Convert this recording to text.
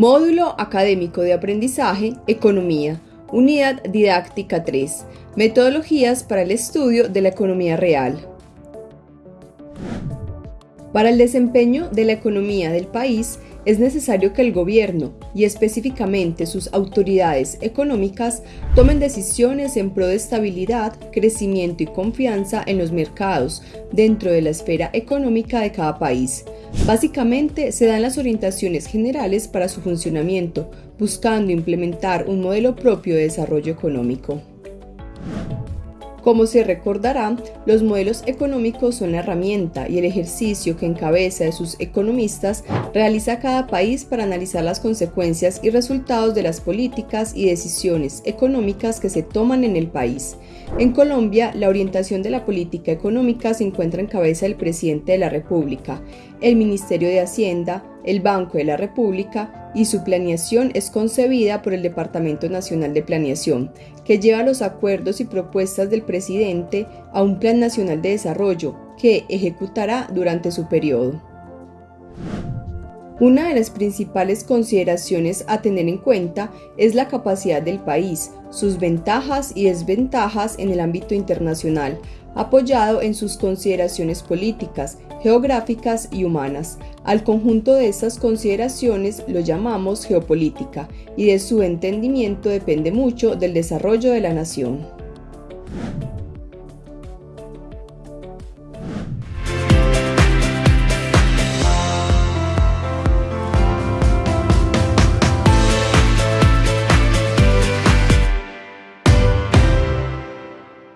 Módulo Académico de Aprendizaje, Economía, Unidad Didáctica 3, Metodologías para el estudio de la economía real. Para el desempeño de la economía del país, es necesario que el gobierno, y específicamente sus autoridades económicas, tomen decisiones en pro de estabilidad, crecimiento y confianza en los mercados dentro de la esfera económica de cada país. Básicamente, se dan las orientaciones generales para su funcionamiento, buscando implementar un modelo propio de desarrollo económico. Como se recordará, los modelos económicos son la herramienta y el ejercicio que en cabeza de sus economistas realiza cada país para analizar las consecuencias y resultados de las políticas y decisiones económicas que se toman en el país. En Colombia, la orientación de la política económica se encuentra en cabeza del presidente de la República, el Ministerio de Hacienda, el Banco de la República y su planeación es concebida por el Departamento Nacional de Planeación, que lleva los acuerdos y propuestas del presidente a un Plan Nacional de Desarrollo que ejecutará durante su periodo. Una de las principales consideraciones a tener en cuenta es la capacidad del país, sus ventajas y desventajas en el ámbito internacional, apoyado en sus consideraciones políticas, geográficas y humanas. Al conjunto de estas consideraciones lo llamamos geopolítica y de su entendimiento depende mucho del desarrollo de la nación.